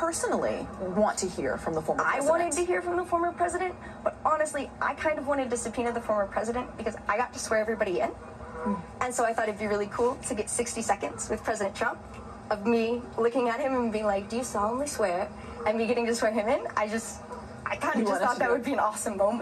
personally want to hear from the former president? I wanted to hear from the former president, but honestly, I kind of wanted to subpoena the former president because I got to swear everybody in. Hmm. And so I thought it'd be really cool to get 60 seconds with President Trump of me looking at him and being like, Do you solemnly swear? And me getting to swear him in. I just, I kind of just thought that would be an awesome moment.